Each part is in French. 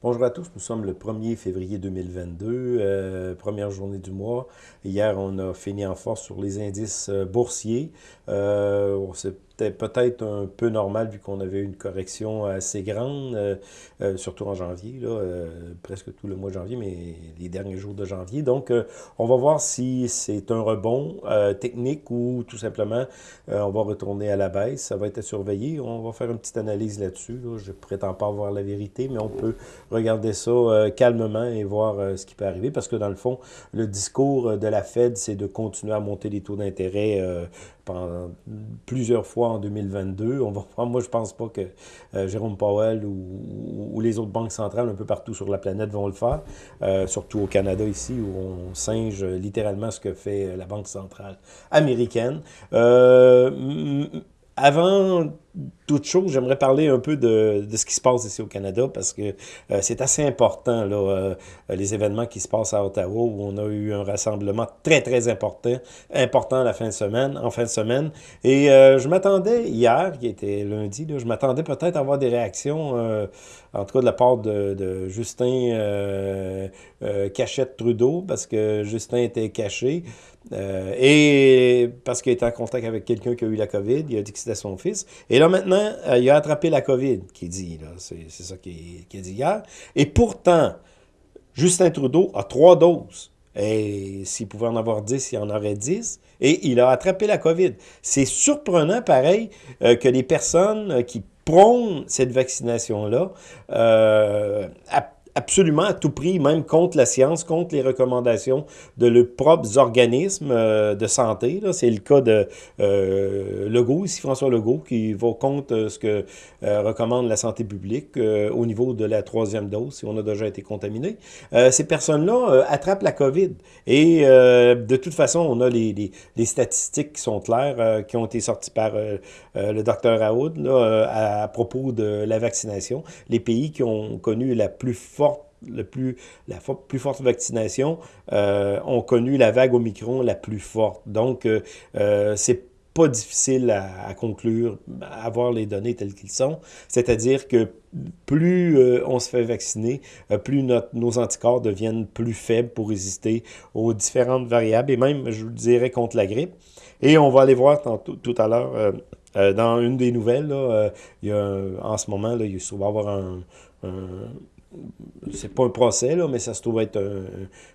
Bonjour à tous, nous sommes le 1er février 2022, euh, première journée du mois. Hier, on a fini en force sur les indices euh, boursiers. Euh, c'était peut-être un peu normal vu qu'on avait une correction assez grande, euh, euh, surtout en janvier, euh, presque tout le mois de janvier, mais les derniers jours de janvier. Donc, on va voir si c'est un rebond technique ou tout simplement on va retourner à la baisse. Ça va être à surveiller. On va faire une petite analyse là-dessus. Je ne prétends pas avoir la vérité, mais on peut regarder ça calmement et voir ce qui peut arriver parce que dans le fond, le discours de la Fed, c'est de continuer à monter les taux d'intérêt plusieurs fois en 2022. On va, moi, je pense pas que euh, Jérôme Powell ou, les autres banques centrales un peu partout sur la planète vont le faire, euh, surtout au Canada ici, où on singe littéralement ce que fait la Banque centrale américaine. Euh, avant toute chose, j'aimerais parler un peu de, de, ce qui se passe ici au Canada parce que euh, c'est assez important, là, euh, les événements qui se passent à Ottawa où on a eu un rassemblement très, très important, important la fin de semaine, en fin de semaine. Et euh, je m'attendais hier, qui était lundi, là, je m'attendais peut-être à avoir des réactions, en tout cas de la part de, Justin Cachette-Trudeau parce que Justin était caché. Et parce qu'il était en contact avec quelqu'un qui a eu la COVID, il a dit que c'était son fils. Et là, maintenant, euh, il a attrapé la COVID, qui dit, c'est ça qu'il a dit hier. Et pourtant, Justin Trudeau a trois doses. Et s'il pouvait en avoir dix, il en aurait dix. Et il a attrapé la COVID. C'est surprenant, pareil, euh, que les personnes euh, qui prônent cette vaccination-là euh, absolument à tout prix, même contre la science, contre les recommandations de leurs propres organismes euh, de santé. C'est le cas de euh, Legault, ici François Legault, qui va contre euh, ce que recommande la santé publique au niveau de la troisième dose, si on a déjà été contaminé. ces personnes-là attrapent la COVID. Et de toute façon, on a les, statistiques qui sont claires, qui ont été sorties par le docteur Raoud là, à, à propos de la vaccination. Les pays qui ont connu la plus forte le plus, la plus forte vaccination euh, ont connu la vague Omicron la plus forte. Donc, euh, euh, c'est pas difficile à, conclure, à avoir les données telles qu'ils sont. C'est-à-dire que plus on se fait vacciner, plus nos anticorps deviennent plus faibles pour résister aux différentes variables, et même, je vous dirais, contre la grippe. Et on va aller voir tout à l'heure, dans une des nouvelles, il y a en ce moment, là, il va y avoir un c'est pas un procès, là, mais ça se trouve être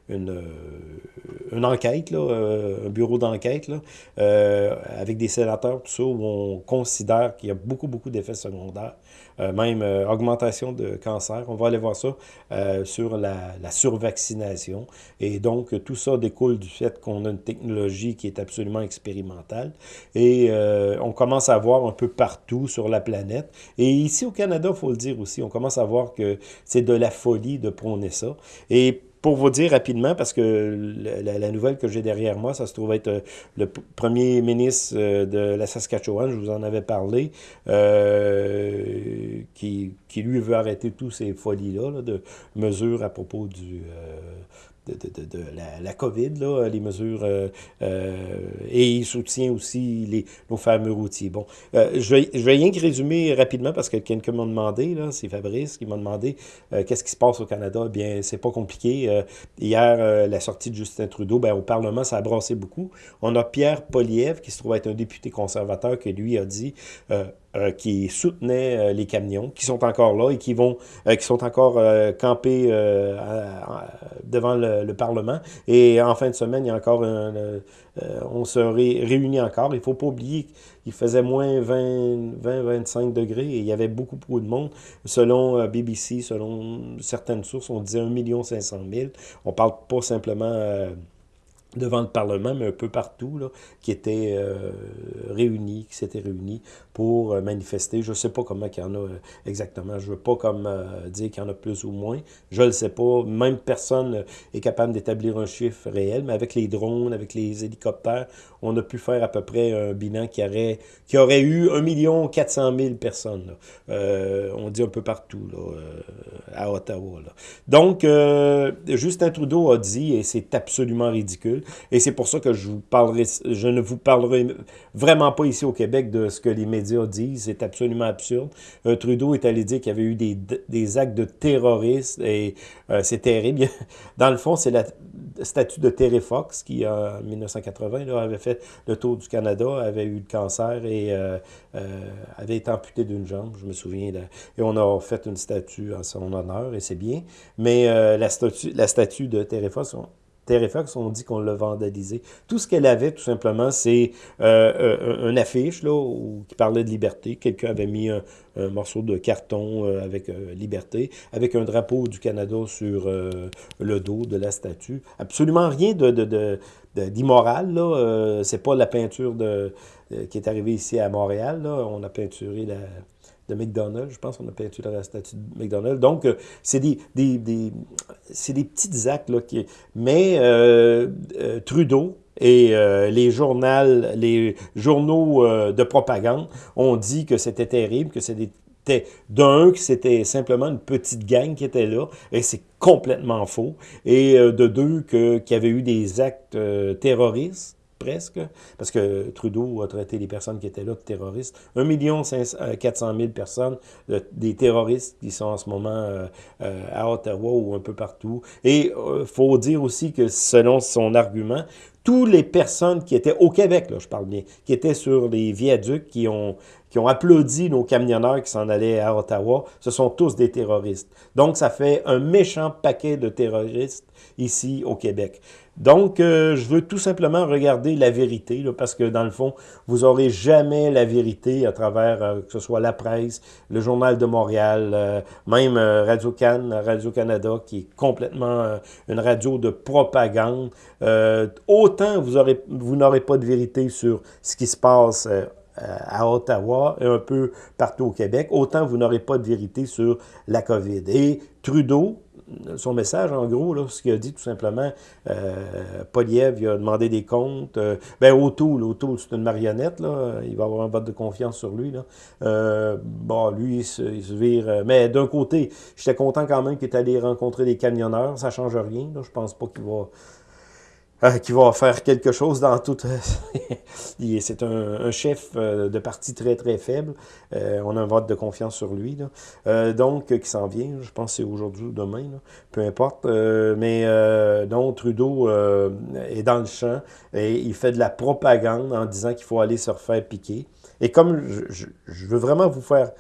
une, euh, enquête, euh, un bureau d'enquête, euh, avec des sénateurs, tout ça, où on considère qu'il y a beaucoup, beaucoup d'effets secondaires, même augmentation de cancer. On va aller voir ça sur la, la, survaccination. Et donc, tout ça découle du fait qu'on a une technologie qui est absolument expérimentale. Et on commence à voir un peu partout sur la planète. Et ici au Canada, il faut le dire aussi, on commence à voir que c'est de la folie de prôner ça. Et pour vous dire rapidement, parce que la, nouvelle que j'ai derrière moi, ça se trouve être euh, le premier ministre euh, de la Saskatchewan, je vous en avais parlé, euh, qui, qui, lui veut arrêter tous ces folies-là, de mesures à propos du, de, la, COVID, là, les mesures, euh, euh, et il soutient aussi les, nos fameux routiers. Bon, euh, je, vais, je vais rien que résumer rapidement parce que quelqu'un m'a demandé, là, c'est Fabrice qui m'a demandé qu'est-ce qui se passe au Canada? Eh bien, c'est pas compliqué. Hier, la sortie de Justin Trudeau, ben, au Parlement, ça a brassé beaucoup. On a Pierre Poliev, qui se trouve être un député conservateur, qui lui a dit euh, qui soutenaient euh, les camions, qui sont encore là et qui vont, euh, qui sont encore campés devant le, le, Parlement. Et en fin de semaine, il y a encore un, on se ré, réunit encore. Il faut pas oublier qu'il faisait moins 20-25 degrés et il y avait beaucoup, beaucoup de monde. Selon BBC, selon certaines sources, on disait 1 500 000. On parle pas simplement devant le Parlement, mais un peu partout, là, qui étaient euh, réunis, qui s'étaient réunis pour euh, manifester. Je ne sais pas comment il y en a euh, exactement. Je ne veux pas comme euh, dire qu'il y en a plus ou moins. Je ne le sais pas. Même personne est capable d'établir un chiffre réel, mais avec les drones, avec les hélicoptères, on a pu faire à peu près un bilan qui aurait, qui aurait eu 1 400 000 personnes. on dit un peu partout, là, à Ottawa. Là. Donc, Justin Trudeau a dit, et c'est absolument ridicule, Et c'est pour ça que je, ne vous parlerai vraiment pas ici au Québec de ce que les médias disent. C'est absolument absurde. Euh, Trudeau est allé dire qu'il y avait eu des, actes de terroristes et euh, c'est terrible. Dans le fond, c'est la statue de Terry Fox qui, en 1980, là, avait fait le tour du Canada, avait eu le cancer et euh, avait été amputé d'une jambe, je me souviens. et on a fait une statue en son honneur et c'est bien. Mais la, statue, la statue de Terry Fox, Fox, on dit qu'on l'a vandalisé. Tout ce qu'elle avait, tout simplement, c'est euh, euh une affiche là, qui parlait de liberté. Quelqu'un avait mis un, morceau de carton euh, avec euh, liberté, avec un drapeau du Canada sur le dos de la statue. Absolument rien d'immoral, c'est pas la peinture qui est arrivée ici à Montréal. On a peinturé la, de McDonald's. Je pense qu'on a peinturé la statue de McDonald's. Donc, euh, c'est des, des, des, des petits actes. Là. Mais euh, euh, Trudeau et les, journaux, les journaux de propagande ont dit que c'était terrible, que c'était d'un, que c'était simplement une petite gang qui était là, et c'est complètement faux, et de deux, qu'il y avait eu des actes terroristes, presque, parce que Trudeau a traité les personnes qui étaient là de terroristes. 1 400 000 personnes, des terroristes qui sont en ce moment euh, euh, à Ottawa ou un peu partout. Et euh, faut dire aussi que selon son argument, toutes les personnes qui étaient au Québec, là, je parle bien, qui étaient sur les viaducs, qui ont applaudi nos camionneurs qui s'en allaient à Ottawa, ce sont tous des terroristes. Donc, ça fait un méchant paquet de terroristes ici au Québec. Donc, euh, je veux tout simplement regarder la vérité, parce que dans le fond, vous aurez jamais la vérité à travers, euh, que ce soit la presse, le Journal de Montréal, euh, même Radio-Can, Radio-Canada, qui est complètement une radio de propagande. autant vous n'aurez pas de vérité sur ce qui se passe à Ottawa et un peu partout au Québec, autant vous n'aurez pas de vérité sur la COVID. Et Trudeau, son message, en gros, là, ce qu'il a dit tout simplement, euh, Poliev, il a demandé des comptes. Euh, ben, O'Toole, O'Toole, c'est une marionnette, là. Il va avoir un vote de confiance sur lui, là. Euh, bon, lui, il se, vire. Mais d'un côté, j'étais content quand même qu'il est allé rencontrer des camionneurs. Ça change rien. Je pense pas qu'il va euh, qui va faire quelque chose dans tout... c'est un, chef euh, de parti très, très faible. Euh, on a un vote de confiance sur lui. donc, qui s'en vient. Je pense c'est aujourd'hui ou demain. peu importe. mais donc, Trudeau est dans le champ et il fait de la propagande en disant qu'il faut aller se refaire piquer. Et comme je, je veux vraiment vous faire...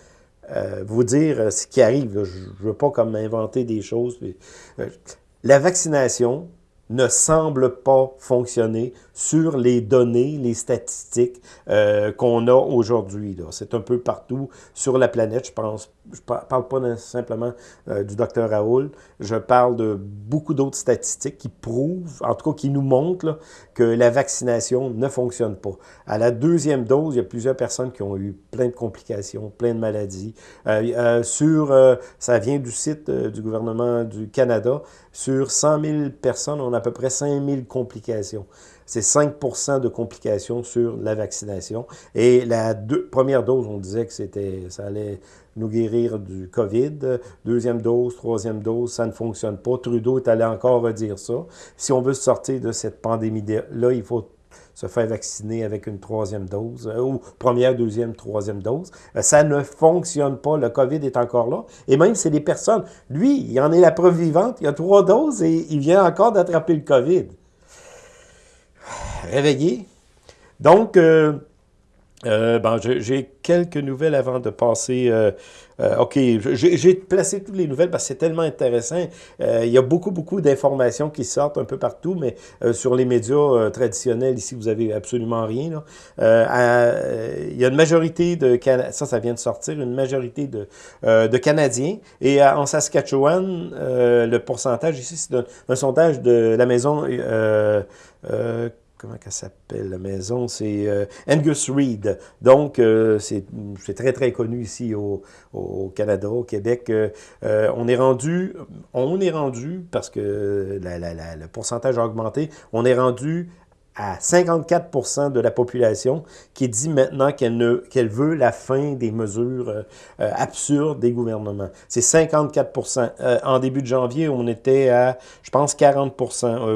vous dire ce qui arrive. Je ne veux pas comme inventer des choses. la vaccination, ne semble pas fonctionner sur les données, les statistiques euh, qu'on a aujourd'hui. C'est un peu partout sur la planète, je pense. Je parle pas simplement euh, du docteur Raoul, je parle de beaucoup d'autres statistiques qui prouvent, en tout cas qui nous montrent que la vaccination ne fonctionne pas. À la deuxième dose, il y a plusieurs personnes qui ont eu plein de complications, plein de maladies. Euh, sur, ça vient du site du gouvernement du Canada, sur 100 000 personnes, on a à peu près 5 000 complications. C'est 5% de complications sur la vaccination. Et la première dose, on disait que c'était, ça allait nous guérir du COVID. Deuxième dose, troisième dose, ça ne fonctionne pas. Trudeau est allé encore redire ça. Si on veut sortir de cette pandémie-là, il faut se faire vacciner avec une troisième dose, euh, ou première, deuxième, troisième dose. Euh, ça ne fonctionne pas. Le COVID est encore là. Et même, c'est des personnes. Lui, il en est la preuve vivante. Il a trois doses et il vient encore d'attraper le COVID. Réveillé. Donc, euh, euh, bon, j'ai quelques nouvelles avant de passer. Euh, euh, OK, j'ai placé toutes les nouvelles parce que c'est tellement intéressant. il y a beaucoup, beaucoup d'informations qui sortent un peu partout, mais sur les médias traditionnels, ici, vous avez absolument rien. il y a une majorité de... Ça, ça vient de sortir, une majorité de, de Canadiens. Et en Saskatchewan, le pourcentage ici, c'est un, sondage de la maison comment qu'elle s'appelle, la maison, c'est euh, Angus Reid. Donc, euh, c'est très, très connu ici au, Canada, au Québec. Euh, on est rendu, on est rendu, parce que le pourcentage a augmenté, on est rendu à 54% de la population qui dit maintenant qu'elle veut la fin des mesures euh, euh, absurdes des gouvernements. C'est 54 euh, En début de janvier, on était à, je pense, 40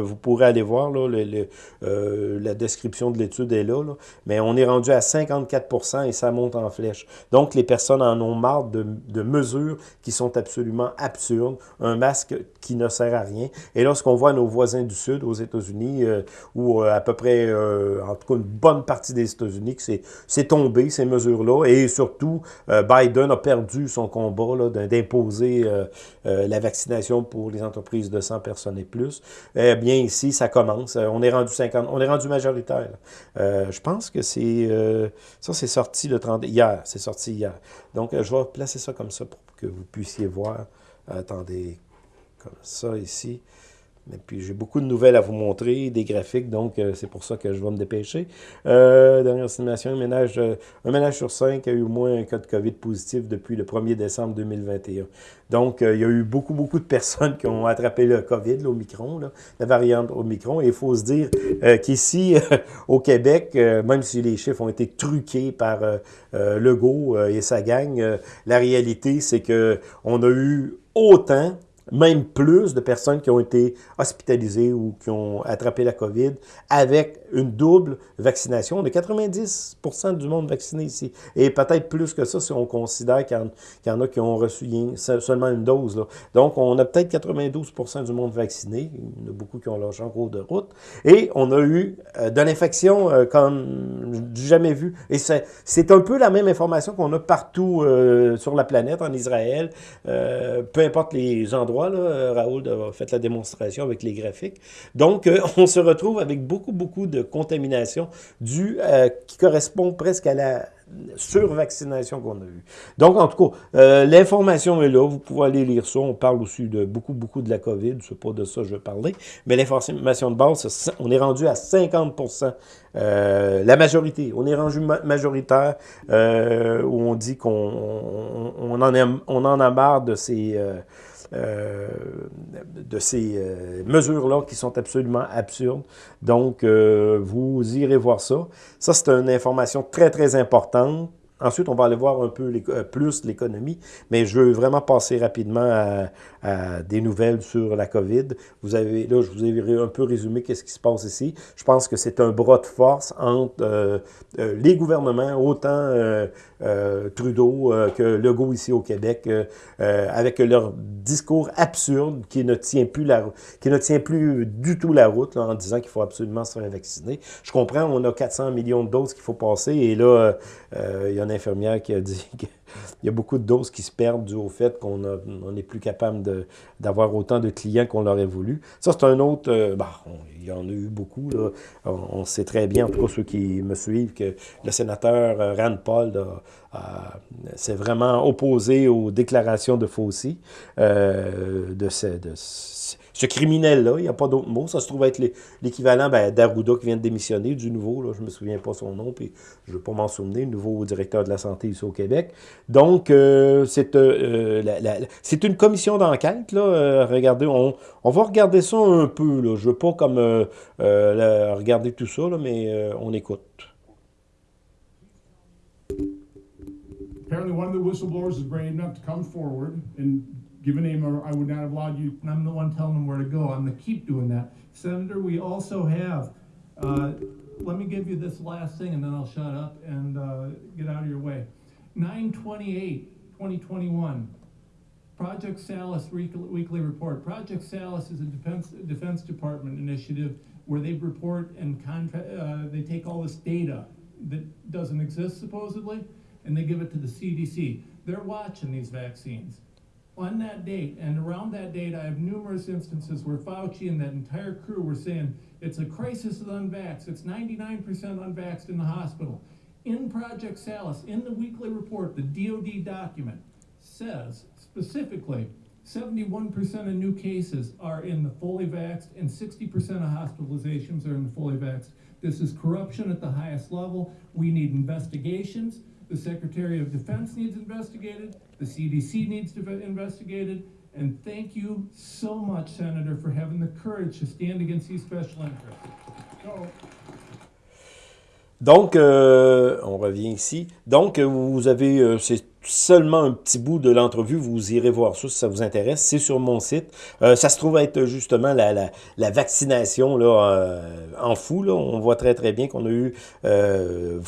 Vous pourrez aller voir, là, le, la description de l'étude est là, là, mais on est rendu à 54 et ça monte en flèche. Donc, les personnes en ont marre de, mesures qui sont absolument absurdes. Un masque qui ne sert à rien. Et lorsqu'on voit nos voisins du Sud, aux États-Unis, à peu près, euh, en tout cas une bonne partie des États-Unis, que c'est tombé, ces mesures-là. Et surtout, euh, Biden a perdu son combat d'imposer euh, la vaccination pour les entreprises de 100 personnes et plus. Eh bien, ici, ça commence. On est rendu 50, on est rendu majoritaire. je pense que c'est... ça, c'est sorti le 30... Hier, c'est sorti hier. Donc, je vais placer ça comme ça pour que vous puissiez voir. Attendez, comme ça ici. Et puis, j'ai beaucoup de nouvelles à vous montrer, des graphiques, donc euh, c'est pour ça que je vais me dépêcher. Euh, dernière estimation, un ménage, euh, un ménage sur cinq a eu au moins un cas de COVID positif depuis le 1er décembre 2021. Donc, il y a eu beaucoup, beaucoup de personnes qui ont attrapé le COVID, l'Omicron, la variante Omicron. Et il faut se dire qu'ici, au Québec, même si les chiffres ont été truqués par Legault et sa gang, la réalité, c'est qu'on a eu autant même plus de personnes qui ont été hospitalisées ou qui ont attrapé la COVID avec une double vaccination. On a 90 du monde vacciné ici. Et peut-être plus que ça si on considère qu'il y, en a qui ont reçu seulement une dose. Donc, on a peut-être 92 du monde vacciné. Il y en a beaucoup qui ont lâché en cours de route. Et on a eu euh, de l'infection euh, comme jamais vu. Et c'est un peu la même information qu'on a partout euh, sur la planète, en Israël, peu importe les endroits Raoul a fait la démonstration avec les graphiques. Donc, euh, on se retrouve avec beaucoup, beaucoup de contamination euh, qui correspond presque à la survaccination qu'on a eue. Donc, en tout cas, euh, l'information est là. Vous pouvez aller lire ça. On parle aussi de beaucoup, beaucoup de la COVID. C'est pas de ça que je veux parler. Mais l'information de base, on est rendu à 50% la majorité. On est rendu majoritaire où on dit qu'on on, en, en a marre de ces euh, de ces euh, mesures-là qui sont absolument absurdes. Donc, euh, vous irez voir ça. Ça, c'est une information très, très importante. Ensuite, on va aller voir un peu plus l'économie, mais je veux vraiment passer rapidement à, des nouvelles sur la COVID. Vous avez, là, je vous ai un peu résumé qu'est-ce qui se passe ici. Je pense que c'est un bras de force entre les gouvernements, autant euh, Trudeau euh, que Legault ici au Québec, euh, avec leur discours absurde qui ne tient plus la qui ne tient plus du tout la route en disant qu'il faut absolument se faire vacciner. Je comprends, on a 400 millions de doses qu'il faut passer et là, il y a infirmière qui a dit qu'il y a beaucoup de doses qui se perdent dû au fait qu'on n'est plus capable d'avoir autant de clients qu'on l'aurait voulu. Ça, c'est un autre... bah, il y en a eu beaucoup. On, sait très bien, en tout cas ceux qui me suivent, que le sénateur Rand Paul a, c'est vraiment opposé aux déclarations de Fauci, euh, ce criminel-là, il n'y a pas d'autre mot. Ça se trouve être l'équivalent ben, d'Arruda qui vient de démissionner, du nouveau, là, je ne me souviens pas son nom, puis je ne veux pas m'en souvenir, nouveau directeur de la santé ici au Québec. Donc, euh, euh, c'est une commission d'enquête, là. regardez, on, va regarder ça un peu. Je ne veux pas comme regarder tout ça, mais on écoute. Apparently, one of the whistleblowers is brave enough to come forward and give a name, or I would not have allowed you, and I'm the one telling them where to go. I'm going to keep doing that. Senator, we also have, uh, let me give you this last thing and then I'll shut up and uh, get out of your way. 928, 2021. Project Salus weekly report. Project Salus is a defense defense department initiative where they report and contract. Uh, they take all this data that doesn't exist supposedly, and they give it to the CDC. They're watching these vaccines. On that date, and around that date, I have numerous instances where Fauci and that entire crew were saying it's a crisis of unvaxxed. It's 99% unvaxxed in the hospital. In Project Salus, in the weekly report, the DoD document says specifically 71% of new cases are in the fully vaxxed and 60% of hospitalizations are in the fully vaxxed. This is corruption at the highest level. We need investigations. The Secretary of Defense needs investigated. The CDC needs to be investigated. And thank you so much, Senator, for having the courage to stand against these special interests. So, Donc, euh, on revient ici. Donc, vous avez, euh, c'est seulement un petit bout de l'entrevue, vous irez voir ça si ça vous intéresse. C'est sur mon site. Euh, ça se trouve être justement la, la, vaccination là, euh, en fou. Là. On voit très très bien qu'on a eu euh,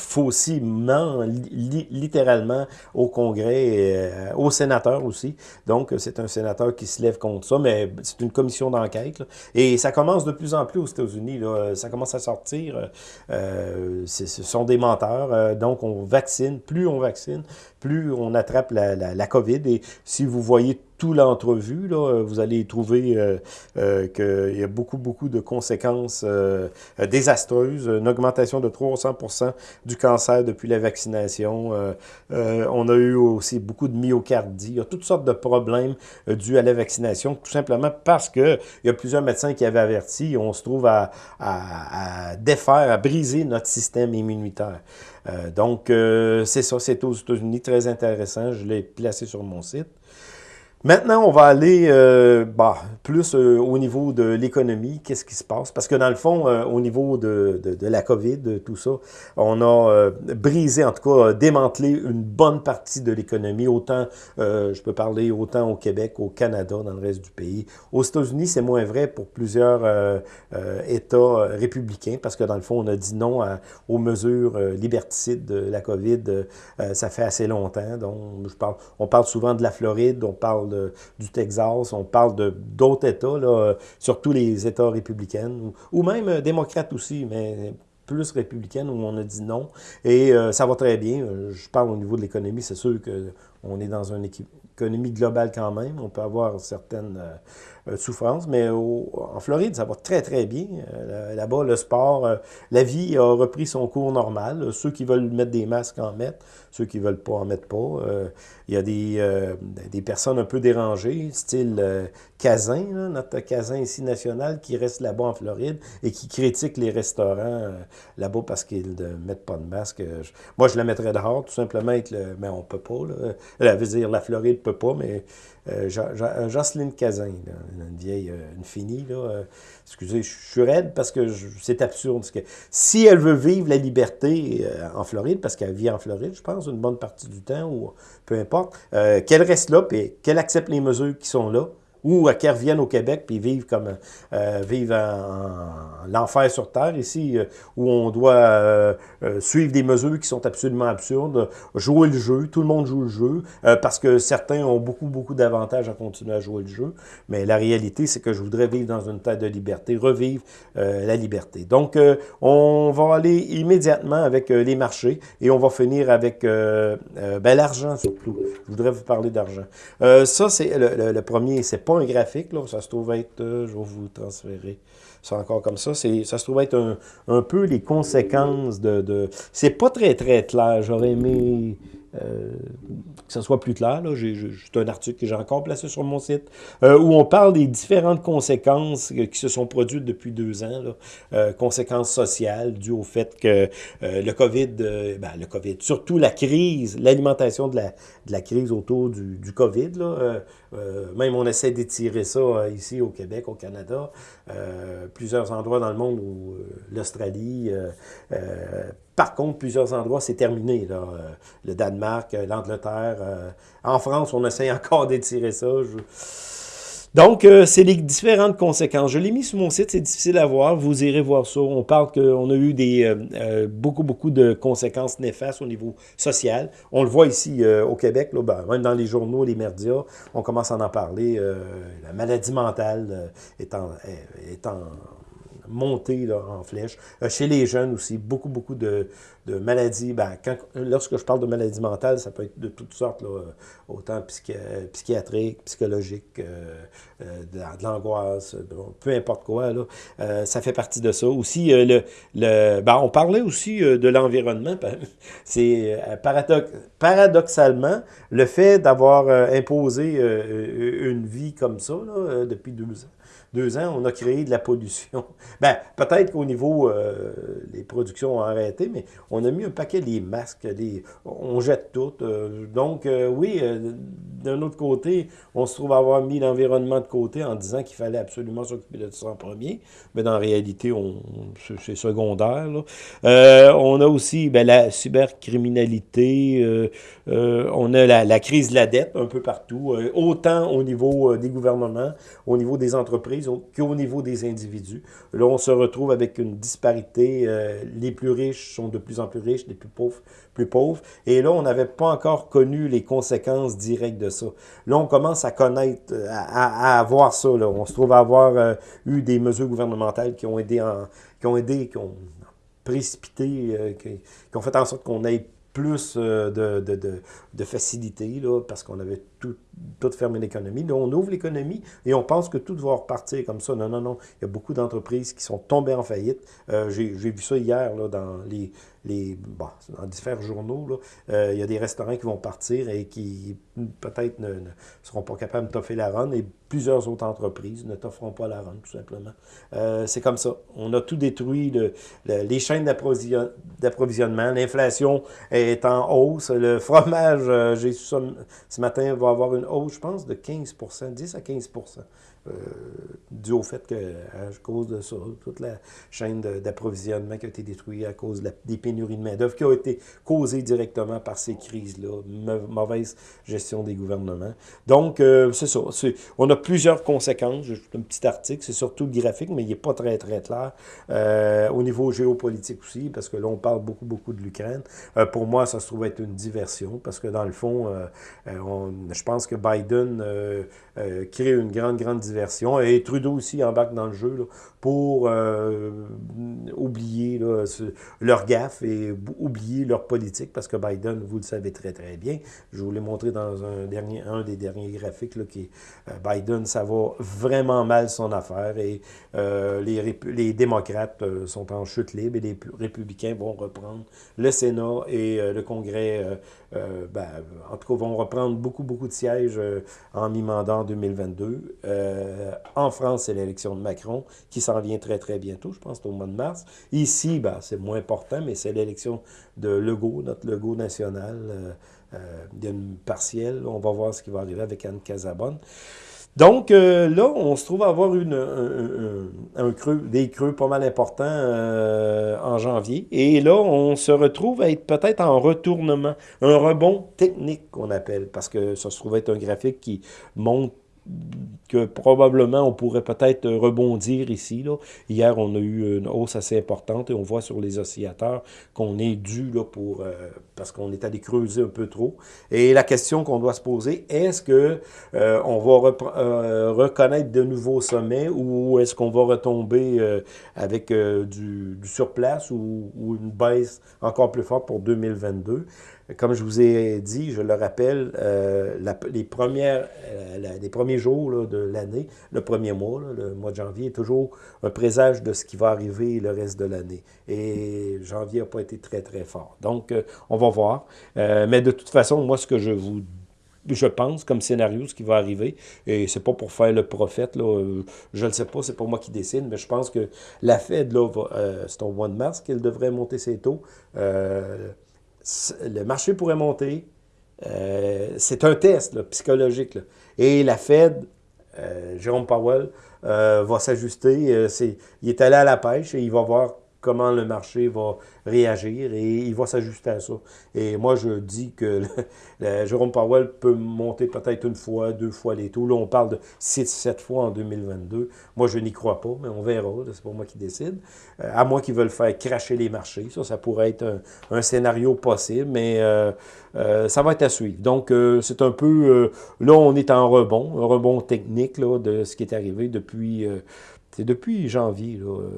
littéralement, au Congrès, et, euh, au sénateur aussi. Donc, c'est un sénateur qui se lève contre ça, mais c'est une commission d'enquête. Et ça commence de plus en plus aux États-Unis. Ça commence à sortir. Euh, ce sont des menteurs. Euh, donc, on vaccine. Plus on vaccine, plus on attrape la, la, la COVID. Et si vous voyez tout l'entrevue, là, vous allez trouver euh, euh, qu'il y a beaucoup, beaucoup de conséquences euh, désastreuses. Une augmentation de 300% du cancer depuis la vaccination. Euh, euh, on a eu aussi beaucoup de myocardie. Il y a toutes sortes de problèmes euh, dus à la vaccination, tout simplement parce que il y a plusieurs médecins qui avaient averti. On se trouve à, à, à défaire, à briser notre système immunitaire. Euh, donc, euh, c'est ça, c'est aux États-Unis, très intéressant. Je l'ai placé sur mon site. Maintenant, on va aller euh, bah, plus euh, au niveau de l'économie. Qu'est-ce qui se passe? Parce que dans le fond, euh, au niveau de, de, de, la COVID, tout ça, on a euh, brisé, en tout cas, démantelé une bonne partie de l'économie. Autant, euh, je peux parler autant au Québec, au Canada, dans le reste du pays. Aux États-Unis, c'est moins vrai pour plusieurs États républicains parce que dans le fond, on a dit non à, aux mesures liberticides de la COVID. ça fait assez longtemps. Donc, je parle, on parle souvent de la Floride, on parle du Texas, on parle d'autres États, là, surtout les États républicains, ou, même euh, démocrates aussi, mais plus républicaine où on a dit non. Et euh, ça va très bien. Je parle au niveau de l'économie, c'est sûr qu'on est dans une économie globale quand même. On peut avoir certaines euh, euh, souffrance, mais en Floride, ça va très, très bien. Euh, Là-bas, le sport, la vie a repris son cours normal. Ceux qui veulent mettre des masques en mettent, ceux qui veulent pas en mettre pas. Il y a des, des personnes un peu dérangées, style là, notre Cazin ici national, qui reste là-bas en Floride et qui critique les restaurants là-bas parce qu'ils ne mettent pas de masque. Moi, je la mettrais dehors, tout simplement, avec le, mais on peut pas. Là. Veut dire la Floride peut pas, mais euh, Jocelyne Cazin, une vieille, une finie, là, euh, excusez, je suis raide parce que c'est absurde. Parce que si elle veut vivre la liberté euh, en Floride, parce qu'elle vit en Floride, je pense, une bonne partie du temps, ou peu importe, euh, qu'elle reste là, puis qu'elle accepte les mesures qui sont là, ou à qu'elles reviennent au Québec puis vivent comme euh, vivent en, en l'enfer sur terre ici euh, où on doit euh, euh, suivre des mesures qui sont absolument absurdes, jouer le jeu, tout le monde joue le jeu euh, parce que certains ont beaucoup beaucoup d'avantages à continuer à jouer le jeu, mais la réalité c'est que je voudrais vivre dans une terre de liberté, revivre euh, la liberté. Donc on va aller immédiatement avec les marchés et on va finir avec ben, l'argent surtout. Je voudrais vous parler d'argent. ça c'est le, le, le premier, c'est un graphique, là, ça se trouve être, euh, je vais vous transférer ça encore comme ça, ça se trouve être un, un peu les conséquences de... de c'est pas très très clair, j'aurais aimé euh, que ce soit plus clair. C'est un article que j'ai encore placé sur mon site, euh, où on parle des différentes conséquences qui se sont produites depuis deux ans, euh, conséquences sociales dues au fait que le COVID, ben, le COVID, surtout la crise, l'alimentation de la, de la crise autour du, du COVID, là, même on essaie d'étirer ça ici au Québec, au Canada, plusieurs endroits dans le monde où l'Australie par contre, plusieurs endroits, c'est terminé. Là. Euh, le Danemark, euh, l'Angleterre. Euh, en France, on essaie encore d'étirer ça. Donc, c'est les différentes conséquences. Je l'ai mis sur mon site, c'est difficile à voir. Vous irez voir ça. On parle qu'on a eu des, beaucoup, beaucoup de conséquences néfastes au niveau social. On le voit ici au Québec, là, ben, même dans les journaux, les médias, on commence à en parler. la maladie mentale est en, est en monter là, en flèche. Euh, chez les jeunes aussi, beaucoup, beaucoup de, maladies. Ben, lorsque je parle de maladies mentales, ça peut être de toutes sortes, là, autant psychi psychiatriques, psychologiques, euh, euh, de, l'angoisse, peu importe quoi. Là, euh, ça fait partie de ça. Aussi, euh, le, le, ben, on parlait aussi de l'environnement. C'est paradox paradoxalement, le fait d'avoir imposé une vie comme ça là, depuis deux ans, deux ans, on a créé de la pollution. Ben, peut-être qu'au niveau, euh, les productions ont arrêté, mais on a mis un paquet des masques, les, on jette tout. Euh, donc, euh, oui, d'un autre côté, on se trouve avoir mis l'environnement de côté en disant qu'il fallait absolument s'occuper de ça en premier, mais dans la réalité, c'est secondaire. on a aussi ben, la cybercriminalité, on a la, la, crise de la dette un peu partout, autant au niveau des gouvernements, au niveau des entreprises qu'au niveau des individus. Là, on se retrouve avec une disparité. Euh, les plus riches sont de plus en plus riches, les plus pauvres, plus pauvres. Et là, on n'avait pas encore connu les conséquences directes de ça. Là, on commence à connaître, à, à, voir ça. Là. On se trouve à avoir euh, eu des mesures gouvernementales qui ont aidé, qui ont aidé, qui ont précipité, euh, qui, qui, ont fait en sorte qu'on ait plus de, de, de, de facilité, là, parce qu'on avait tout, tout fermer l'économie. Là, on ouvre l'économie et on pense que tout va repartir comme ça. Non, non, non. Il y a beaucoup d'entreprises qui sont tombées en faillite. Euh, J'ai vu ça hier là, dans les, les dans différents journaux. Là. Euh, il y a des restaurants qui vont partir et qui peut-être ne, seront pas capables de toffer la run et plusieurs autres entreprises ne t'offront pas la run, tout simplement. Euh, C'est comme ça. On a tout détruit. Le, les chaînes d'approvisionnement. L'inflation est en hausse. Le fromage, euh, j'ai ce matin, va avoir une hausse, je pense, de 15% 10 à 15 euh, dû au fait que, à cause de ça, toute la chaîne d'approvisionnement qui a été détruite à cause des pénuries de main-d'œuvre qui ont été causées directement par ces crises-là, mauvaise gestion des gouvernements. Donc, euh, c'est ça. On a plusieurs conséquences. J'ai un petit article, c'est surtout le graphique, mais il n'est pas très, très clair. Euh, au niveau géopolitique aussi, parce que là, on parle beaucoup, beaucoup de l'Ukraine. Euh, pour moi, ça se trouve être une diversion, parce que dans le fond, on, je pense que Biden crée une grande, grande diversion. Et Trudeau aussi embarque dans le jeu là, pour euh, oublier là, leur gaffe et oublier leur politique, parce que Biden, vous le savez très très bien, je vous l'ai montré dans un, dernier, un des derniers graphiques, là, qui euh, Biden, ça va vraiment mal son affaire et euh, les, les démocrates sont en chute libre et les républicains vont reprendre le Sénat et le Congrès, ben, en tout cas, vont reprendre beaucoup, beaucoup de sièges en mi-mandat en 2022. en France, c'est l'élection de Macron qui s'en vient très, très bientôt, je pense, au mois de mars. Ici, ben, c'est moins important, mais c'est l'élection de Legault, notre Legault national. Euh, euh, partielle. On va voir ce qui va arriver avec Anne Casabonne. Donc euh, là, on se trouve à avoir un, creux, des creux pas mal importants euh, en janvier. Et là, on se retrouve à être peut-être en retournement, un rebond technique qu'on appelle, parce que ça se trouve être un graphique qui monte que probablement on pourrait peut-être rebondir ici. Là. Hier, on a eu une hausse assez importante et on voit sur les oscillateurs qu'on est dû là, pour euh, parce qu'on est allé creuser un peu trop. Et la question qu'on doit se poser, est-ce que euh, on va euh, reconnaître de nouveaux sommets ou est-ce qu'on va retomber euh, avec euh, du, du, surplace ou, ou une baisse encore plus forte pour 2022? Comme je vous ai dit, je le rappelle, euh, les, premières, euh, les premiers jours là, de l'année, le premier mois, là, le mois de janvier, est toujours un présage de ce qui va arriver le reste de l'année. Et janvier n'a pas été très, très fort. Donc, euh, on va voir. Euh, mais de toute façon, moi, ce que je vous je pense, comme scénario, ce qui va arriver. Et c'est pas pour faire le prophète, là, je ne sais pas, c'est pas moi qui décide, mais je pense que la Fed, c'est au mois de mars qu'elle devrait monter ses taux. Euh, le marché pourrait monter. Euh, c'est un test psychologique. Et la Fed, euh, Jérôme Powell, euh, va s'ajuster. Il est allé à la pêche et il va voir comment le marché va réagir et il va s'ajuster à ça. Et moi, je dis que le, Jérôme Powell peut monter peut-être une fois, deux fois les taux. Là, on parle de 6-7 fois en 2022. Moi, je n'y crois pas, mais on verra. C'est pas moi qui décide. Euh, à moins qu'ils veulent faire cracher les marchés. Ça, ça pourrait être un, scénario possible, mais euh, euh, ça va être à suivre. Donc, c'est un peu... Là, on est en rebond, un rebond technique de ce qui est arrivé depuis c'est depuis janvier, euh,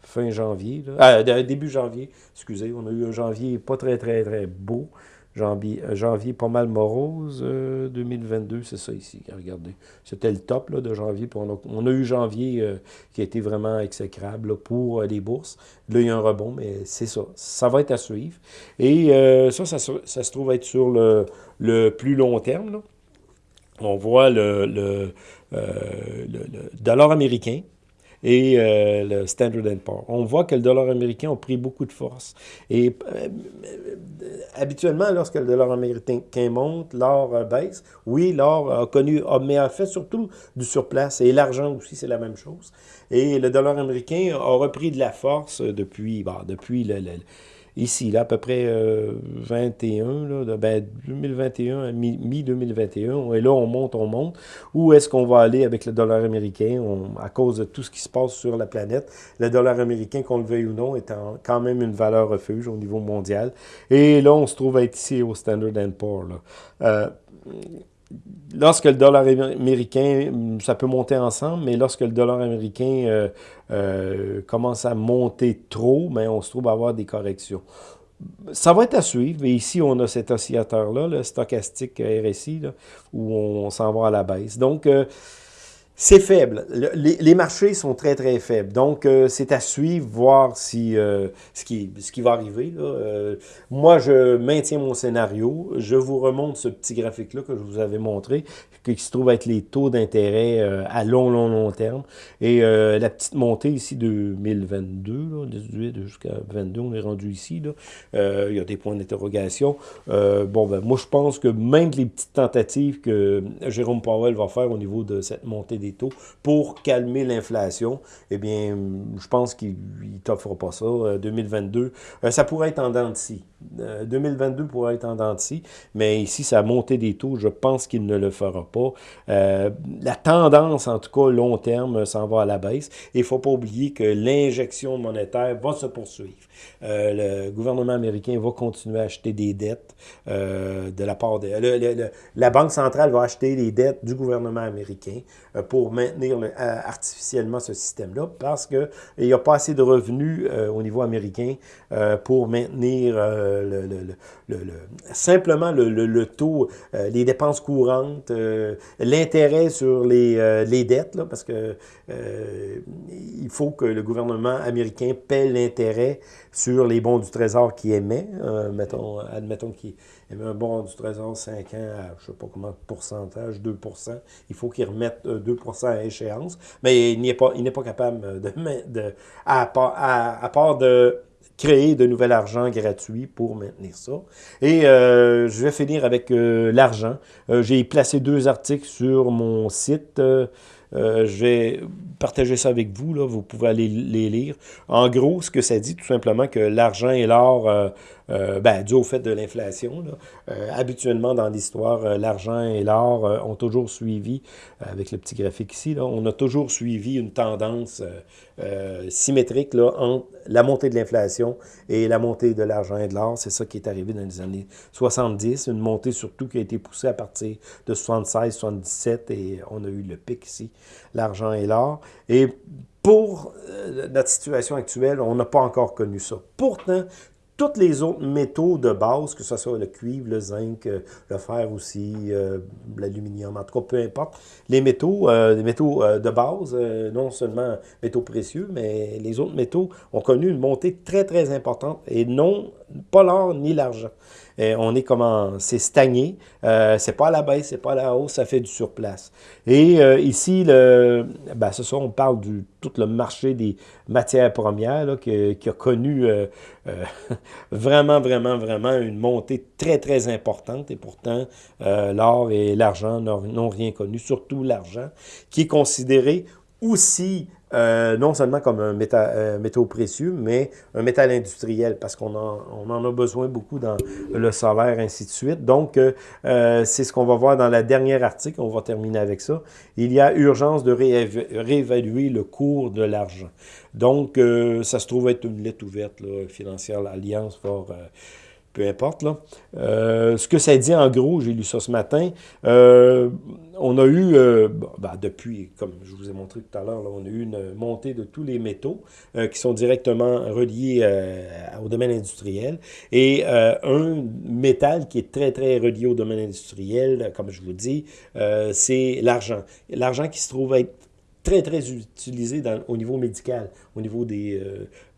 fin janvier, ah, début janvier, excusez, on a eu un janvier pas très, très, très beau. Janvier, janvier pas mal morose, euh, 2022, c'est ça ici, regardez. C'était le top là, de janvier, puis on a, on a eu janvier euh, qui a été vraiment exécrable pour euh, les bourses. Là, il y a un rebond, mais c'est ça. Ça va être à suivre. Et euh, ça, ça, ça, se trouve être sur le, le plus long terme. Là. On voit euh, le, dollar américain et euh, le Standard Poor's. On voit que le dollar américain a pris beaucoup de force. Et euh, habituellement, lorsque le dollar américain monte, l'or baisse. Oui, l'or a connu, mais a fait surtout du surplace. Et l'argent aussi, c'est la même chose. Et le dollar américain a repris de la force depuis, bah, depuis le ici, là, à peu près 21, euh, là, ben, 2021, mi-2021, et là, on monte, on monte. Où est-ce qu'on va aller avec le dollar américain? À cause de tout ce qui se passe sur la planète? Le dollar américain, qu'on le veuille ou non, est quand même une valeur refuge au niveau mondial. Et là, on se trouve à être ici au Standard Poor's. Euh, lorsque le dollar américain, ça peut monter ensemble, mais lorsque le dollar américain euh, euh, commence à monter trop, ben, on se trouve à avoir des corrections. Ça va être à suivre, mais ici, on a cet oscillateur-là, le stochastique RSI, où on, s'en va à la baisse. Donc, euh, c'est faible. les, marchés sont très, très faibles. Donc, euh, c'est à suivre, voir si, euh, ce, qui, ce qui va arriver. Euh, moi, je maintiens mon scénario. Je vous remonte ce petit graphique-là que je vous avais montré, qui se trouve être les taux d'intérêt à long, long, long terme. Et la petite montée ici, 2022, là, 18 jusqu'à 22, on est rendu ici. Là. il y a des points d'interrogation. bon, ben, moi, je pense que même les petites tentatives que Jérôme Powell va faire au niveau de cette montée des taux pour calmer l'inflation, eh bien, je pense qu'il ne t'offre pas ça. 2022, euh, euh, ça pourrait être en dents 2022 euh, pourrait être en dents mais ici, ça a monté des taux. Je pense qu'il ne le fera pas. la tendance, en tout cas, long terme, s'en va à la baisse. Il ne faut pas oublier que l'injection monétaire va se poursuivre. le gouvernement américain va continuer à acheter des dettes de la part de... la Banque centrale va acheter les dettes du gouvernement américain pour maintenir artificiellement ce système-là parce qu'il n'y a pas assez de revenus euh, au niveau américain euh, pour maintenir euh, le, simplement le, taux, les dépenses courantes, l'intérêt sur les, dettes, parce que il faut que le gouvernement américain paie l'intérêt sur les bons du Trésor qu'il émet, mettons, admettons qu'il émet un bon du Trésor 5 ans à, je ne sais pas comment, pourcentage, 2% il faut qu'il remette 2% à échéance, mais il n'est pas, pas capable de, de à, à, à part de créer de nouvel argent gratuit pour maintenir ça. Et euh, je vais finir avec euh, l'argent. Euh, j'ai placé deux articles sur mon site. je vais partager ça avec vous, là. vous pouvez aller les lire. En gros, ce que ça dit, tout simplement que l'argent et l'or euh, ben, dû au fait de l'inflation. Euh, habituellement, dans l'histoire, euh, l'argent et l'or ont toujours suivi, avec le petit graphique ici, on a toujours suivi une tendance symétrique entre la montée de l'inflation et la montée de l'argent et de l'or. C'est ça qui est arrivé dans les années 70, une montée surtout qui a été poussée à partir de 76, 77, et on a eu le pic ici, l'argent et l'or. Et pour notre situation actuelle, on n'a pas encore connu ça. Pourtant, tous les autres métaux de base, que ce soit le cuivre, le zinc, euh, le fer aussi, euh, l'aluminium, en tout cas, peu importe, les métaux, euh, les métaux de base, non seulement métaux précieux, mais les autres métaux ont connu une montée très, très importante, et non pas l'or ni l'argent. Euh, on est comment, c'est stagné, euh, c'est pas à la baisse, c'est pas à la hausse, ça fait du surplace. Et euh, ici, le, ben, ce on parle du tout le marché des matières premières qui, a connu vraiment, vraiment, vraiment une montée très, très importante. Et pourtant, l'or et l'argent n'ont rien connu, surtout l'argent, qui est considéré aussi euh, non seulement comme un métal, métaux précieux, mais un métal industriel, parce qu'on en, on en a besoin beaucoup dans le solaire, ainsi de suite. Donc, euh, euh, c'est ce qu'on va voir dans la dernière article, on va terminer avec ça. Il y a urgence de réévaluer le cours de l'argent. Donc, ça se trouve être une lettre ouverte là, financière, l'Alliance fort peu importe. Là. Euh, ce que ça dit en gros, j'ai lu ça ce matin, euh, on a eu, euh, ben, depuis, comme je vous ai montré tout à l'heure, on a eu une montée de tous les métaux qui sont directement reliés au domaine industriel. Et un métal qui est très, très relié au domaine industriel, comme je vous dis, c'est l'argent. L'argent qui se trouve être très, très utilisé au niveau médical, au niveau des,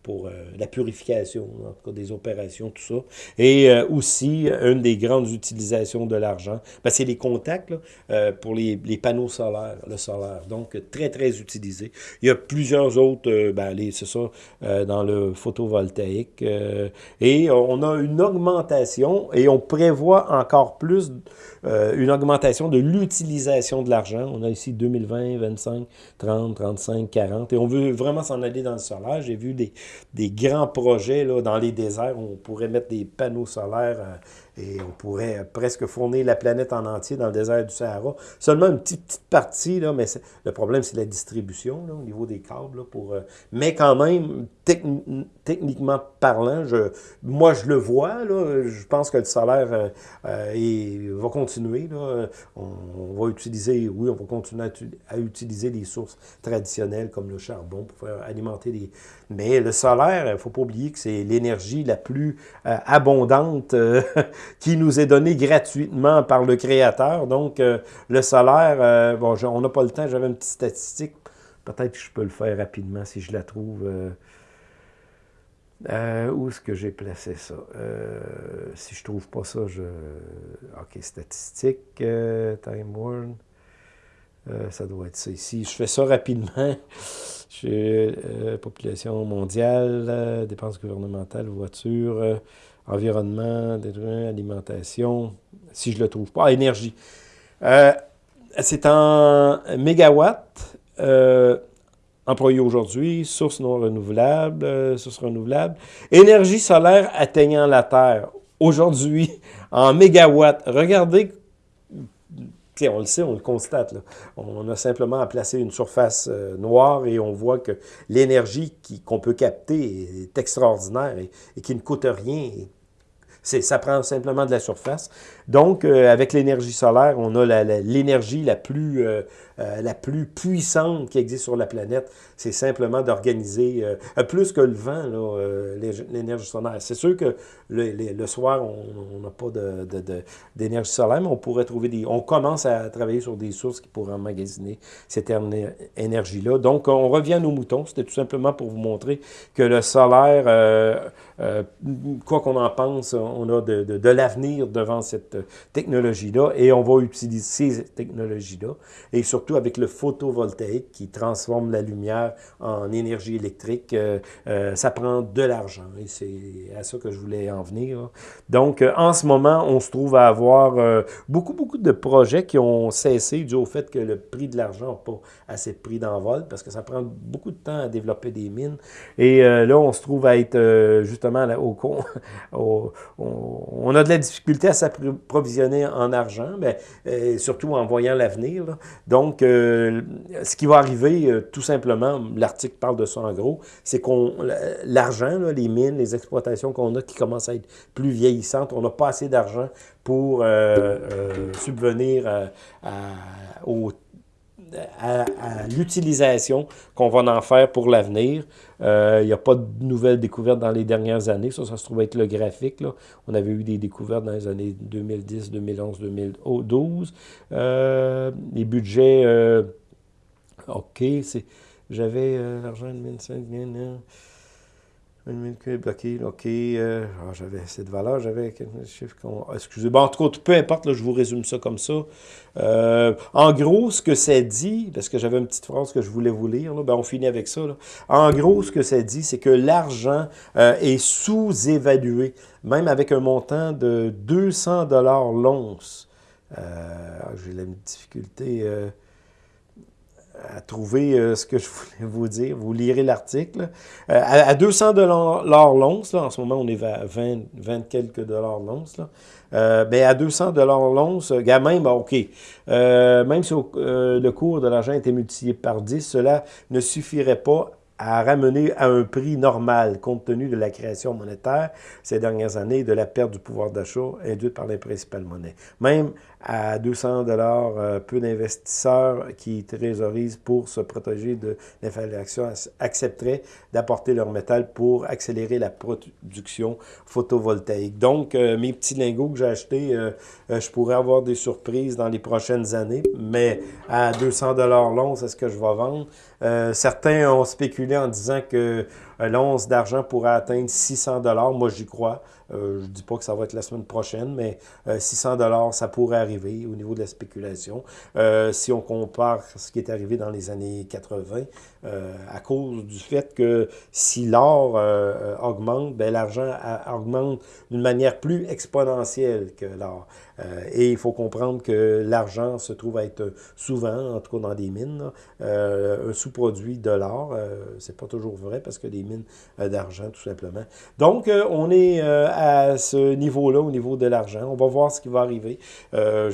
pour euh, la purification, en tout cas des opérations, tout ça. Et euh, aussi, une des grandes utilisations de l'argent, ben, c'est les contacts là, euh, pour les, les, panneaux solaires, le solaire. Donc, très, très utilisé. Il y a plusieurs autres, ben, c'est ça, dans le photovoltaïque. et on a une augmentation et on prévoit encore plus une augmentation de l'utilisation de l'argent. On a ici 2020, 25, 30, 35, 40. Et on veut vraiment s'en aller dans le solaire. J'ai vu des, des grands projets là, dans les déserts où on pourrait mettre des panneaux solaires euh, et on pourrait presque fournir la planète en entier dans le désert du Sahara. Seulement une petite, petite partie, là, mais le problème, c'est la distribution là, au niveau des câbles. Là, pour, euh, mais quand même, techniquement parlant, je, moi, je le vois. Là, je pense que le solaire euh, euh, va continuer. Là. On, va utiliser, oui, on va continuer à, utiliser des sources traditionnelles comme le charbon pour alimenter les... Mais le solaire, il ne faut pas oublier que c'est l'énergie la plus abondante qui nous est donné gratuitement par le Créateur. Donc, euh, le solaire, euh, bon, on n'a pas le temps, j'avais une petite statistique. Peut-être que je peux le faire rapidement si je la trouve. Euh, où est-ce que j'ai placé ça? si je trouve pas ça, je... OK, statistique, Time Warn. ça doit être ça ici. Je fais ça rapidement. population mondiale, dépenses gouvernementales, voitures environnement, alimentation, si je le trouve pas, énergie. Euh, c'est en mégawatts euh, employés aujourd'hui, source non renouvelable, euh, source renouvelable. Énergie solaire atteignant la Terre aujourd'hui en mégawatts. Regardez on le sait, on le constate. On a simplement à placer une surface euh, noire et on voit que l'énergie qu'on peut capter est extraordinaire et, et qui ne coûte rien. Ça prend simplement de la surface. Donc, euh, avec l'énergie solaire, on a l'énergie la, la, plus euh, euh, la plus puissante qui existe sur la planète. C'est simplement d'organiser, euh, plus que le vent, euh, l'énergie solaire. C'est sûr que le, le, soir, on n'a pas d'énergie solaire, mais on pourrait trouver des... On commence à travailler sur des sources qui pourraient emmagasiner cette énergie-là. Donc, on revient à nos moutons. C'était tout simplement pour vous montrer que le solaire, quoi qu'on en pense, on a de, de l'avenir devant cette technologie-là et on va utiliser ces technologies-là. Et surtout, avec le photovoltaïque qui transforme la lumière en énergie électrique, euh, euh, ça prend de l'argent et c'est à ça que je voulais en venir. Donc, euh, en ce moment, on se trouve à avoir beaucoup, beaucoup de projets qui ont cessé dû au fait que le prix de l'argent n'a pas assez de prix d'envol parce que ça prend beaucoup de temps à développer des mines. Et là, on se trouve à être justement là, au, au, on a de la difficulté à s'approvisionner en argent, mais surtout en voyant l'avenir. Donc, euh, ce qui va arriver, euh, tout simplement, l'article parle de ça en gros, c'est qu'on l'argent, les mines, les exploitations qu'on a qui commencent à être plus vieillissantes, on n'a pas assez d'argent pour euh, subvenir à, à l'utilisation qu'on va en faire pour l'avenir. Euh, il n'y a pas de nouvelles découvertes dans les dernières années. Ça, ça se trouve être le graphique. Là. On avait eu des découvertes dans les années 2010, 2011, 2012. les budgets, euh, OK. J'avais euh, l'argent de 25 000, bloqué, OK. Euh, ah, j'avais cette valeur, j'avais chiffre qu'on. Ah, excusez. Bon, en tout cas, peu importe, je vous résume ça comme ça. Euh, en gros, ce que ça dit, parce que j'avais une petite phrase que je voulais vous lire, là, ben, on finit avec ça. Là. En gros, ce que ça dit, c'est que l'argent euh, est sous-évalué, même avec un montant de 200 l'once. J'ai la difficulté à trouver euh, ce que je voulais vous dire. Vous lirez l'article. Euh, à, 200 dollars l'once, en ce moment, on est à 20, 20 quelques dollars l'once. Euh, ben à 200 dollars l'once, même, OK, même si le cours de l'argent était multiplié par 10, cela ne suffirait pas à ramener à un prix normal, compte tenu de la création monétaire ces dernières années et de la perte du pouvoir d'achat induite par les principales monnaies. Même à 200 dollars, euh, peu d'investisseurs qui trésorisent pour se protéger de l'inflation accepteraient d'apporter leur métal pour accélérer la production photovoltaïque. Donc, euh, mes petits lingots que j'ai achetés, euh, je pourrais avoir des surprises dans les prochaines années, mais à 200 dollars l'once, c'est ce que je vais vendre? certains ont spéculé en disant que l'once d'argent pourrait atteindre 600 dollars. Moi, j'y crois. Euh, je ne dis pas que ça va être la semaine prochaine, mais 600 euh, dollars, ça pourrait arriver au niveau de la spéculation. Euh, si on compare ce qui est arrivé dans les années 80, à cause du fait que si l'or augmente, ben, l'argent augmente d'une manière plus exponentielle que l'or. et il faut comprendre que l'argent se trouve à être souvent, en tout cas dans des mines, un sous-produit de l'or. c'est pas toujours vrai parce que des mines d'argent, tout simplement. Donc, on est à ce niveau-là, au niveau de l'argent. On va voir ce qui va arriver. Euh,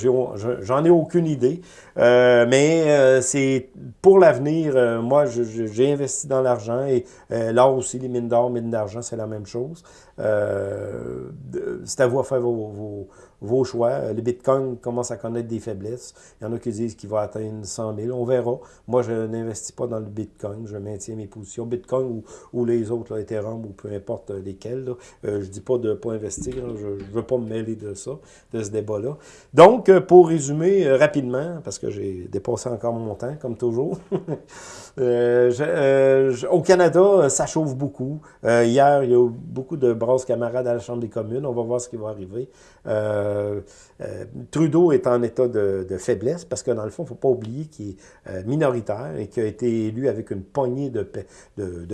J'en ai, aucune idée. Euh, mais euh, c'est pour l'avenir, moi, j'ai investi dans l'argent et là aussi, les mines d'or, mines d'argent, c'est la même chose. C'est à vous à faire vos vos choix. Le Bitcoin commence à connaître des faiblesses. Il y en a qui disent qu'il va atteindre 100 000. On verra. Moi, je n'investis pas dans le Bitcoin. Je maintiens mes positions. Bitcoin ou, les autres, là, ou peu importe lesquels. Euh, je ne dis pas de ne pas investir. Je ne veux pas me mêler de ça, de ce débat-là. Donc, euh, pour résumer euh, rapidement, parce que j'ai dépassé encore mon temps, comme toujours. au Canada, ça chauffe beaucoup. hier, il y a eu beaucoup de brasses camarades à la Chambre des communes. On va voir ce qui va arriver. Euh, euh, Trudeau est en état de, faiblesse parce que dans le fond, il ne faut pas oublier qu'il est euh, minoritaire et qu'il a été élu avec une poignée de,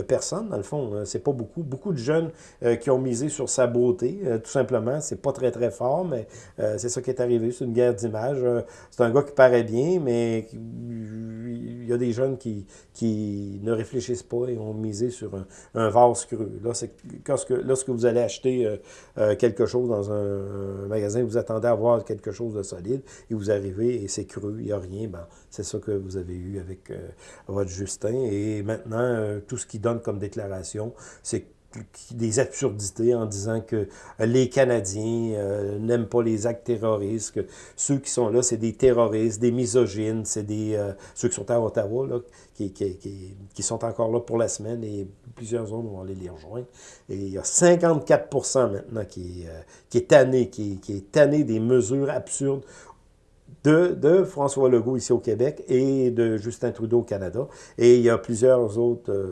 personnes. Dans le fond, c'est pas beaucoup. Beaucoup de jeunes qui ont misé sur sa beauté, tout simplement. C'est pas très, très fort, mais c'est ça qui est arrivé. C'est une guerre d'image. c'est un gars qui paraît bien, mais il y a des jeunes qui, qui ne réfléchissent pas et ont misé sur un, un vase cru. Là, lorsque, lorsque vous allez acheter quelque chose dans un magasin, vous attendez à voir quelque chose de solide, et vous arrivez et c'est cru, il n'y a rien, ben, c'est ça que vous avez eu avec euh, votre Justin. Et maintenant, euh, tout ce qu'il donne comme déclaration, c'est des absurdités en disant que les Canadiens euh, n'aiment pas les actes terroristes, que ceux qui sont là, c'est des terroristes, des misogynes, c'est des ceux qui sont à Ottawa, là, qui, qui, qui, sont encore là pour la semaine et plusieurs autres vont aller les rejoindre. Et il y a 54% maintenant qui, euh, qui est tanné, qui, qui est tanné des mesures absurdes de, François Legault ici au Québec et de Justin Trudeau au Canada. Et il y a plusieurs autres euh,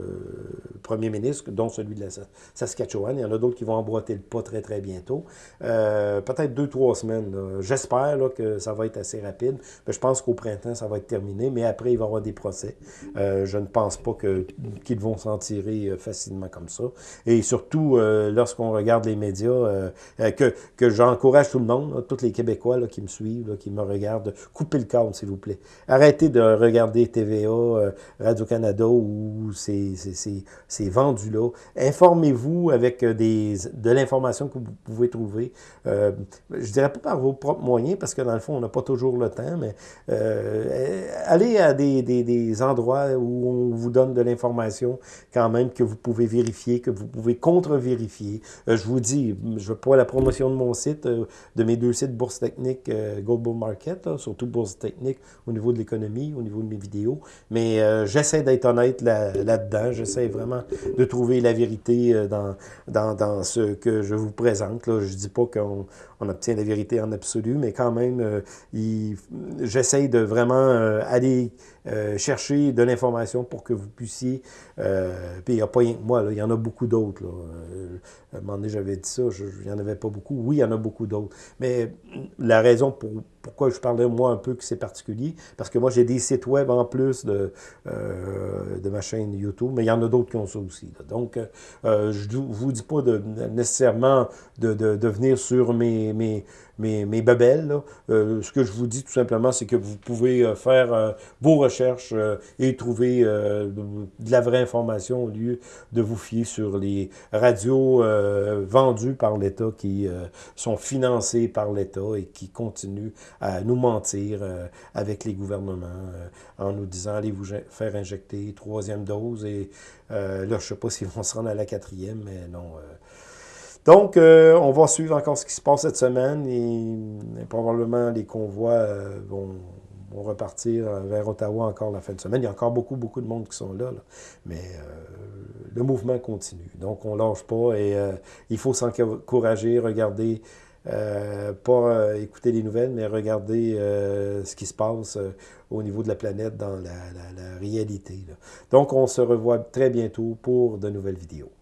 premiers ministres, dont celui de la Saskatchewan. Il y en a d'autres qui vont emboîter le pas très, très bientôt. Euh, peut-être deux, trois semaines. J'espère que ça va être assez rapide. Mais je pense qu'au printemps, ça va être terminé. Mais après, il va y avoir des procès. Euh, je ne pense pas qu'ils vont s'en tirer facilement comme ça. Et surtout, lorsqu'on regarde les médias, que, que j'encourage tout le monde, tous les Québécois là, qui me suivent, qui me regardent, de couper le câble, s'il vous plaît. Arrêtez de regarder TVA, euh, Radio-Canada ou ces, vendus-là. Informez-vous avec euh, des, de l'information que vous pouvez trouver. Euh, je dirais pas par vos propres moyens, parce que dans le fond, on n'a pas toujours le temps, mais euh, allez à des, des, endroits où on vous donne de l'information quand même que vous pouvez vérifier, que vous pouvez contre-vérifier. je vous dis, je veux pas la promotion de mon site, de mes deux sites Bourse Technique, Global Market, surtout Bourse Technique au niveau de l'économie, au niveau de mes vidéos. Mais euh, j'essaie d'être honnête là-dedans. j'essaie vraiment de trouver la vérité euh, dans, dans, dans, ce que je vous présente. Là. Je dis pas qu'on on obtient la vérité en absolu, mais quand même, euh, j'essaie de vraiment aller chercher de l'information pour que vous puissiez... puis il n'y a pas rien que moi, il y en a beaucoup d'autres. à un moment donné, j'avais dit ça, il n'y en avait pas beaucoup. Oui, il y en a beaucoup d'autres. Mais la raison pour, pourquoi je parlais moi un peu que c'est particulier, parce que moi j'ai des sites web en plus de, euh, de ma chaîne YouTube, mais il y en a d'autres qui ont ça aussi. Donc, euh, je ne vous dis pas de, nécessairement de, de, venir sur mes, mes, mes, mes babelles. Euh, ce que je vous dis tout simplement, c'est que vous pouvez euh, faire euh, vos recherches et trouver de la vraie information au lieu de vous fier sur les radios vendues par l'État qui sont financées par l'État et qui continuent à nous mentir avec les gouvernements en nous disant allez vous faire injecter troisième dose et là je sais pas s'ils vont se rendre à la quatrième mais non Donc, euh, on va suivre encore ce qui se passe cette semaine et, probablement les convois vont, repartir vers Ottawa encore la fin de semaine. Il y a encore beaucoup, beaucoup de monde qui sont là, mais le mouvement continue. Donc, on ne lâche pas et il faut s'encourager, regarder euh, pas euh, écouter les nouvelles, mais regarder euh, ce qui se passe au niveau de la planète dans la, réalité. Donc, on se revoit très bientôt pour de nouvelles vidéos.